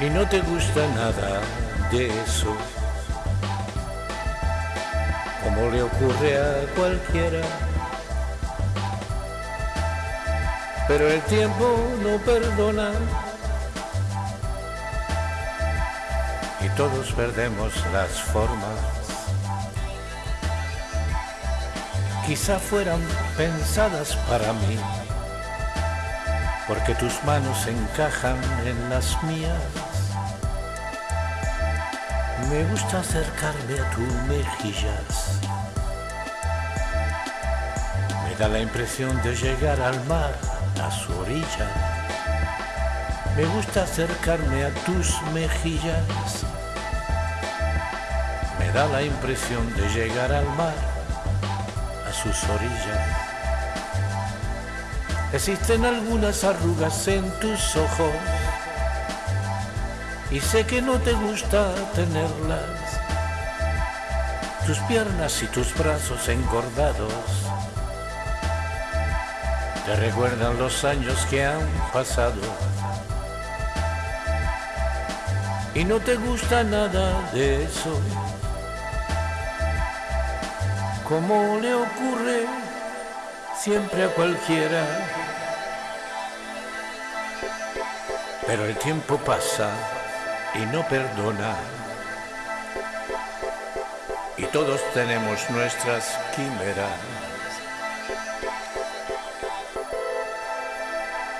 y no te gusta nada de eso, como le ocurre a cualquiera. Pero el tiempo no perdona y todos perdemos las formas. Quizá fueran pensadas para mí, porque tus manos encajan en las mías me gusta acercarme a tus mejillas. Me da la impresión de llegar al mar, a su orilla. Me gusta acercarme a tus mejillas. Me da la impresión de llegar al mar, a sus orillas. Existen algunas arrugas en tus ojos y sé que no te gusta tenerlas. Tus piernas y tus brazos engordados te recuerdan los años que han pasado. Y no te gusta nada de eso. Como le ocurre siempre a cualquiera. Pero el tiempo pasa y no perdona. Y todos tenemos nuestras quimeras.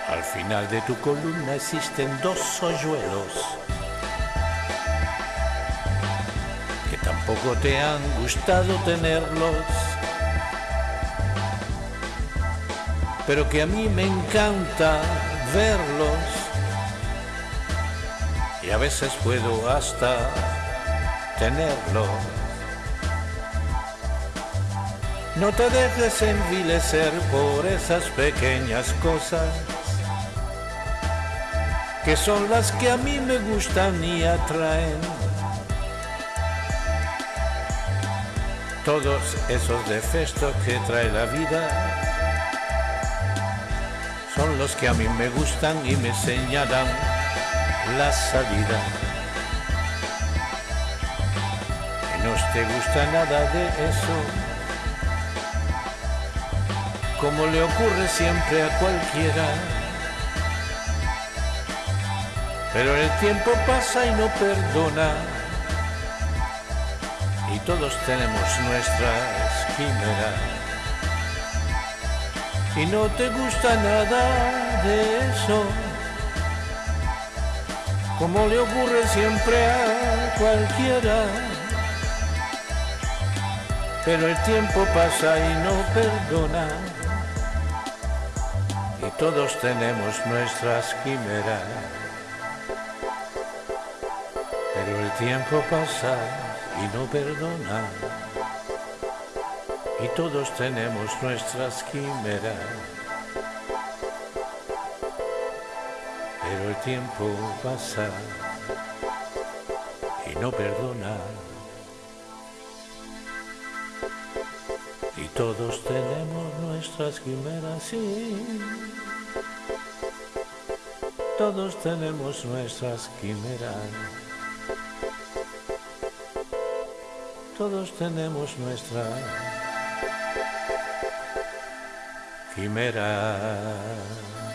Al final de tu columna existen dos hoyuelos que tampoco te han gustado tenerlos, pero que a mí me encanta verlos y a veces puedo hasta tenerlo. No te dejes envilecer por esas pequeñas cosas que son las que a mí me gustan y atraen. Todos esos defectos que trae la vida los que a mí me gustan y me señalan la salida. Y no te gusta nada de eso, como le ocurre siempre a cualquiera. Pero el tiempo pasa y no perdona, y todos tenemos nuestras quimeras. Y no te gusta nada de eso como le ocurre siempre a cualquiera. Pero el tiempo pasa y no perdona, y todos tenemos nuestras quimeras. Pero el tiempo pasa y no perdona, y todos tenemos nuestras quimeras. pero el tiempo pasa y no perdona. Y todos tenemos nuestras quimeras, sí. Todos tenemos nuestras quimeras. Todos tenemos nuestras quimeras.